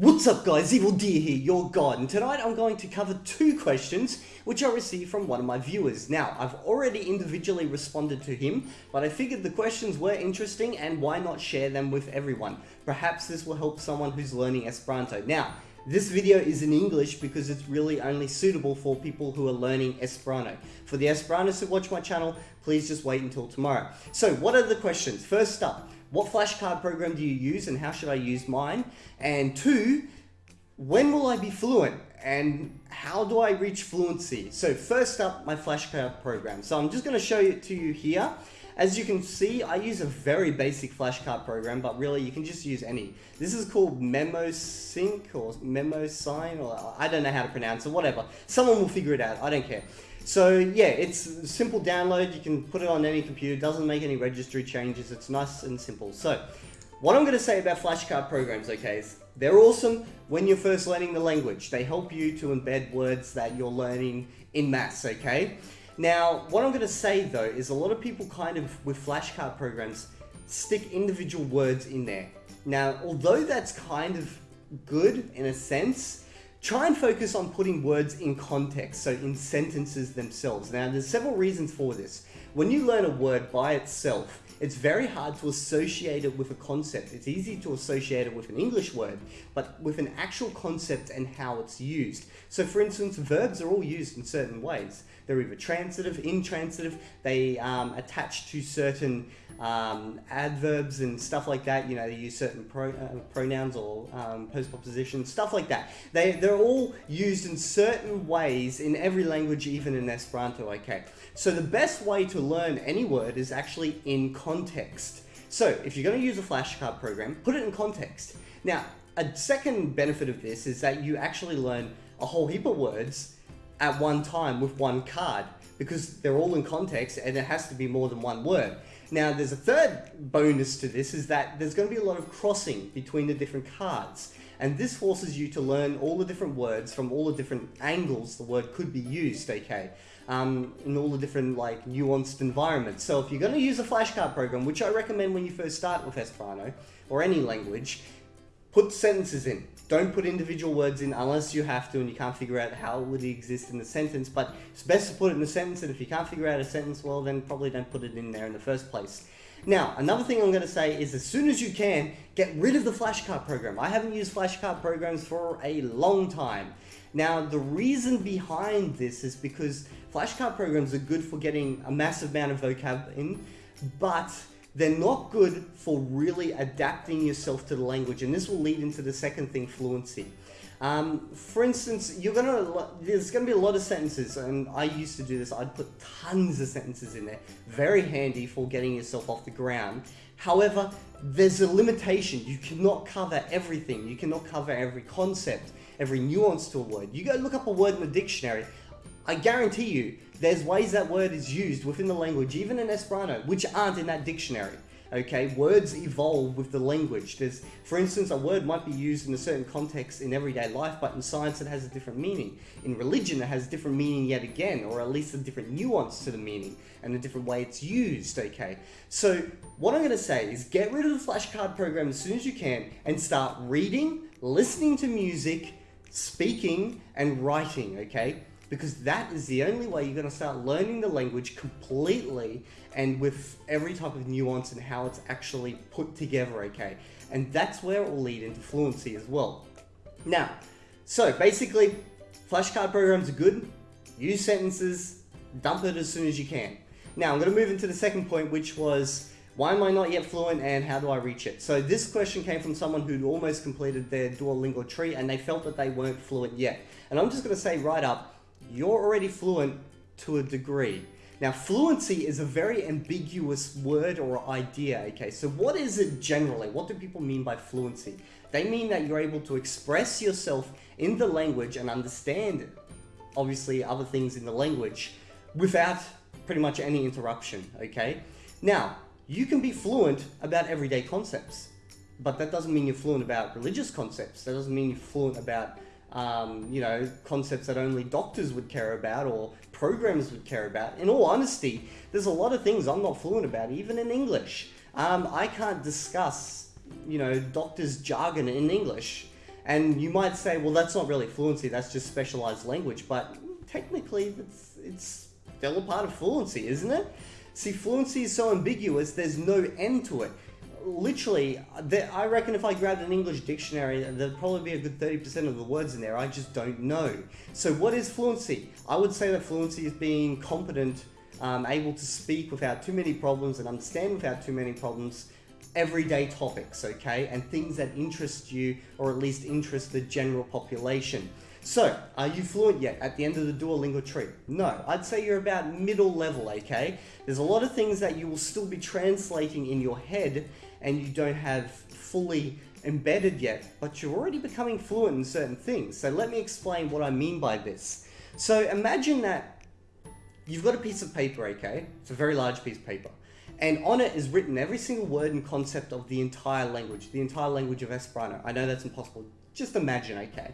What's up guys, Evildea here, your god, and tonight I'm going to cover two questions which I received from one of my viewers. Now, I've already individually responded to him, but I figured the questions were interesting and why not share them with everyone. Perhaps this will help someone who's learning Esperanto. Now, this video is in English because it's really only suitable for people who are learning Esperanto. For the Esperantists who watch my channel, please just wait until tomorrow. So, what are the questions? First up, what flashcard program do you use and how should I use mine? And two, when will I be fluent and how do I reach fluency? So first up, my flashcard program. So I'm just going to show it to you here. As you can see, I use a very basic flashcard program, but really you can just use any. This is called MemoSync or MemoSign, or I don't know how to pronounce it, whatever. Someone will figure it out, I don't care. So yeah, it's simple download. You can put it on any computer. Doesn't make any registry changes. It's nice and simple. So what I'm going to say about flashcard programs, okay, is they're awesome when you're first learning the language. They help you to embed words that you're learning in maths, okay? Now, what I'm going to say though is a lot of people kind of, with flashcard programs, stick individual words in there. Now, although that's kind of good in a sense, Try and focus on putting words in context, so in sentences themselves. Now, there's several reasons for this. When you learn a word by itself, it's very hard to associate it with a concept. It's easy to associate it with an English word, but with an actual concept and how it's used. So for instance, verbs are all used in certain ways. They're either transitive, intransitive, they um, attach to certain um, adverbs and stuff like that. You know, they use certain pro, uh, pronouns or um, postpositions, stuff like that. They, they're all used in certain ways in every language, even in Esperanto, okay? So the best way to learn any word is actually in context. So if you're going to use a flashcard program, put it in context. Now, a second benefit of this is that you actually learn a whole heap of words at one time with one card because they're all in context and it has to be more than one word. Now, there's a third bonus to this is that there's going to be a lot of crossing between the different cards. And this forces you to learn all the different words from all the different angles the word could be used, okay? Um, in all the different like nuanced environments. So if you're going to use a flashcard program, which I recommend when you first start with Esperanto or any language, put sentences in. Don't put individual words in unless you have to and you can't figure out how it would exist in the sentence, but it's best to put it in a sentence and if you can't figure out a sentence, well then probably don't put it in there in the first place. Now, another thing I'm going to say is as soon as you can, get rid of the flashcard program. I haven't used flashcard programs for a long time. Now, the reason behind this is because flashcard programs are good for getting a massive amount of vocab in, but they're not good for really adapting yourself to the language. And this will lead into the second thing, fluency. Um, for instance, you're gonna there's gonna be a lot of sentences, and I used to do this. I'd put tons of sentences in there. Very handy for getting yourself off the ground. However, there's a limitation. You cannot cover everything. You cannot cover every concept, every nuance to a word. You go look up a word in the dictionary. I guarantee you, there's ways that word is used within the language, even in Esperanto, which aren't in that dictionary. Okay, words evolve with the language. There's, for instance, a word might be used in a certain context in everyday life, but in science it has a different meaning. In religion it has a different meaning yet again, or at least a different nuance to the meaning, and a different way it's used, okay? So, what I'm gonna say is get rid of the flashcard program as soon as you can, and start reading, listening to music, speaking, and writing, okay? Because that is the only way you're going to start learning the language completely and with every type of nuance and how it's actually put together, okay? And that's where it will lead into fluency as well. Now, so basically, flashcard programs are good, use sentences, dump it as soon as you can. Now, I'm going to move into the second point, which was why am I not yet fluent and how do I reach it? So this question came from someone who'd almost completed their Duolingo tree and they felt that they weren't fluent yet. And I'm just going to say right up, you're already fluent to a degree. Now, fluency is a very ambiguous word or idea, okay? So what is it generally? What do people mean by fluency? They mean that you're able to express yourself in the language and understand, obviously, other things in the language without pretty much any interruption, okay? Now, you can be fluent about everyday concepts, but that doesn't mean you're fluent about religious concepts. That doesn't mean you're fluent about um, you know, concepts that only doctors would care about or programmers would care about. In all honesty, there's a lot of things I'm not fluent about, even in English. Um, I can't discuss, you know, doctors' jargon in English. And you might say, well, that's not really fluency, that's just specialized language. But technically, it's, it's still a part of fluency, isn't it? See, fluency is so ambiguous, there's no end to it. Literally, I reckon if I grabbed an English dictionary, there'd probably be a good 30% of the words in there. I just don't know. So, what is fluency? I would say that fluency is being competent, um, able to speak without too many problems and understand without too many problems everyday topics, okay? And things that interest you or at least interest the general population. So, are you fluent yet at the end of the Duolingo tree? No, I'd say you're about middle level, okay? There's a lot of things that you will still be translating in your head and you don't have fully embedded yet, but you're already becoming fluent in certain things. So let me explain what I mean by this. So imagine that you've got a piece of paper, okay? It's a very large piece of paper. And on it is written every single word and concept of the entire language, the entire language of Esperanto. I know that's impossible. Just imagine, okay?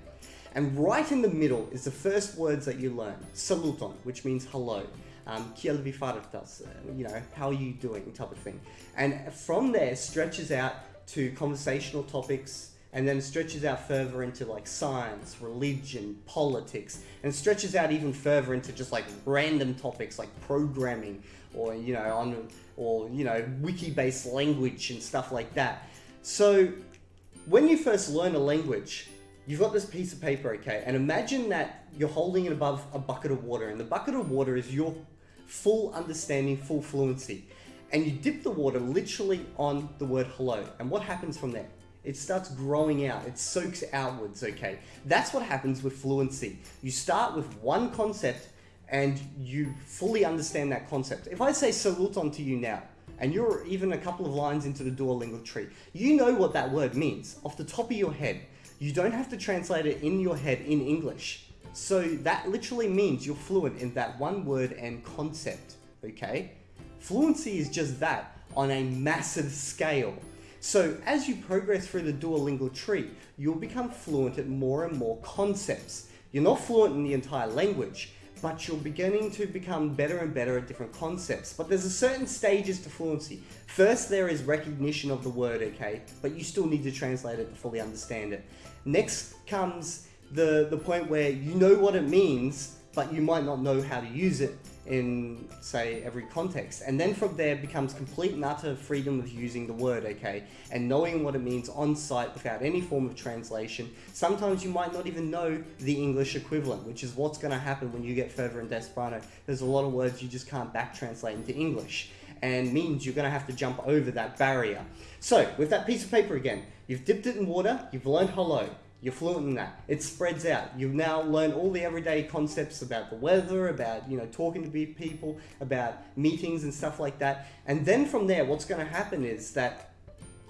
And right in the middle is the first words that you learn. Saluton, which means hello. Um, uh, you know, how are you doing type of thing. And from there stretches out to conversational topics, and then stretches out further into like science, religion, politics, and stretches out even further into just like random topics like programming or you know on or you know wiki-based language and stuff like that. So when you first learn a language, you've got this piece of paper, okay, and imagine that you're holding it above a bucket of water, and the bucket of water is your full understanding, full fluency. And you dip the water literally on the word hello. And what happens from there? It starts growing out, it soaks outwards, okay? That's what happens with fluency. You start with one concept and you fully understand that concept. If I say saluton to you now, and you're even a couple of lines into the Duolingo tree, you know what that word means off the top of your head. You don't have to translate it in your head in English. So that literally means you're fluent in that one word and concept, okay? Fluency is just that on a massive scale. So as you progress through the Duolingo tree, you'll become fluent at more and more concepts. You're not fluent in the entire language, but you're beginning to become better and better at different concepts. But there's a certain stages to fluency. First, there is recognition of the word, okay? But you still need to translate it to fully understand it. Next comes the, the point where you know what it means, but you might not know how to use it in, say, every context. And then from there becomes complete and utter freedom of using the word, okay? And knowing what it means on sight without any form of translation. Sometimes you might not even know the English equivalent, which is what's going to happen when you get further in Esperanto. There's a lot of words you just can't back translate into English and means you're going to have to jump over that barrier. So, with that piece of paper again, you've dipped it in water, you've learned hello, you're fluent in that. It spreads out. You've now learned all the everyday concepts about the weather, about you know talking to people, about meetings and stuff like that. And then from there, what's going to happen is that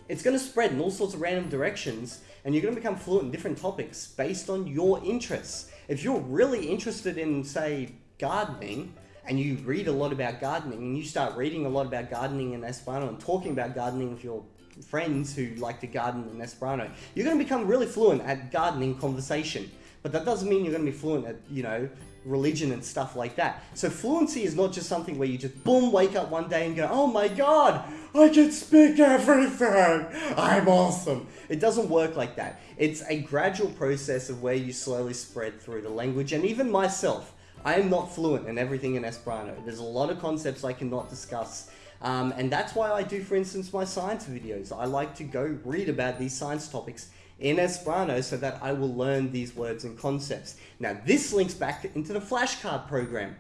it's going to spread in all sorts of random directions, and you're going to become fluent in different topics based on your interests. If you're really interested in, say, gardening, and you read a lot about gardening, and you start reading a lot about gardening in Esperanto and talking about gardening with your friends who like to garden in Esperanto, you're going to become really fluent at gardening conversation. But that doesn't mean you're going to be fluent at, you know, religion and stuff like that. So fluency is not just something where you just boom, wake up one day and go, oh my god, I can speak everything. I'm awesome. It doesn't work like that. It's a gradual process of where you slowly spread through the language. And even myself, I am not fluent in everything in Esperanto. There's a lot of concepts I cannot discuss um, and that's why I do, for instance, my science videos. I like to go read about these science topics in Esperanto so that I will learn these words and concepts. Now, this links back into the flashcard program.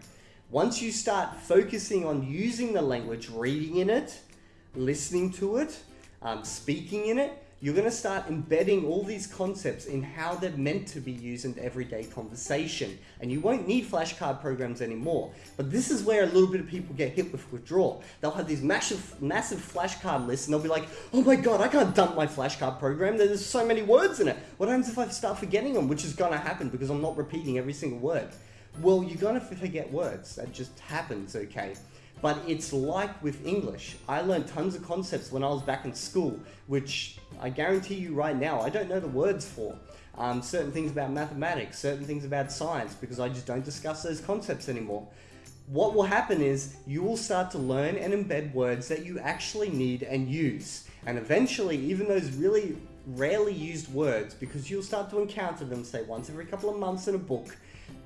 Once you start focusing on using the language, reading in it, listening to it, um, speaking in it, you're going to start embedding all these concepts in how they're meant to be used in everyday conversation. And you won't need flashcard programs anymore. But this is where a little bit of people get hit with withdrawal. They'll have these massive, massive flashcard lists and they'll be like, oh my god, I can't dump my flashcard program. There's so many words in it. What happens if I start forgetting them? Which is going to happen because I'm not repeating every single word. Well, you're going to forget words. That just happens, okay? But it's like with English. I learned tons of concepts when I was back in school, which I guarantee you right now, I don't know the words for. Um, certain things about mathematics, certain things about science, because I just don't discuss those concepts anymore. What will happen is you will start to learn and embed words that you actually need and use. And eventually, even those really rarely used words because you'll start to encounter them, say, once every couple of months in a book,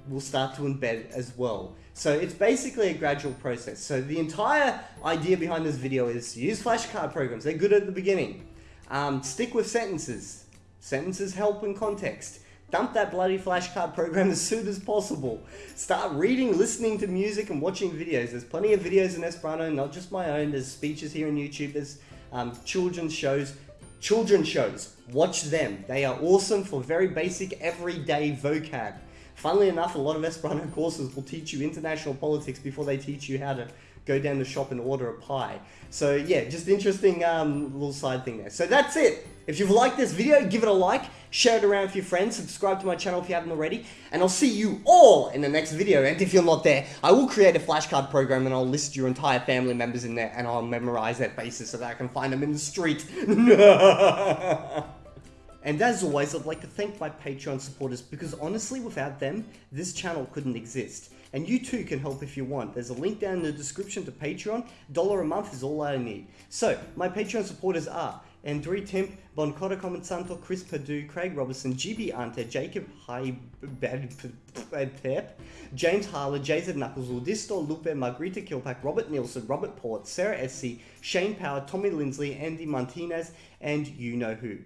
will start to embed as well. So it's basically a gradual process. So the entire idea behind this video is use flashcard programs. They're good at the beginning. Um, stick with sentences. Sentences help in context. Dump that bloody flashcard program as soon as possible. Start reading, listening to music, and watching videos. There's plenty of videos in Esperanto, not just my own. There's speeches here on YouTube. There's um, children's shows. Children's shows. Watch them. They are awesome for very basic, everyday vocab. Funnily enough, a lot of Esperanto courses will teach you international politics before they teach you how to go down the shop and order a pie. So yeah, just interesting um, little side thing there. So that's it. If you've liked this video, give it a like, share it around with your friends, subscribe to my channel if you haven't already, and I'll see you all in the next video. And if you're not there, I will create a flashcard program and I'll list your entire family members in there and I'll memorize their faces so that I can find them in the street. And as always, I'd like to thank my Patreon supporters because honestly, without them, this channel couldn't exist. And you too can help if you want. There's a link down in the description to Patreon. Dollar a month is all I need. So, my Patreon supporters are Andrew Temp, Boncotta Comensanto, Chris Perdue, Craig Robertson, GB Ante, Jacob High Pep, James Harler, Jason Knuckles, Udisto, Lupe, Margarita Kilpack, Robert Nielsen, Robert Port, Sarah Essie, Shane Power, Tommy Lindsley, Andy Martinez, and you know who.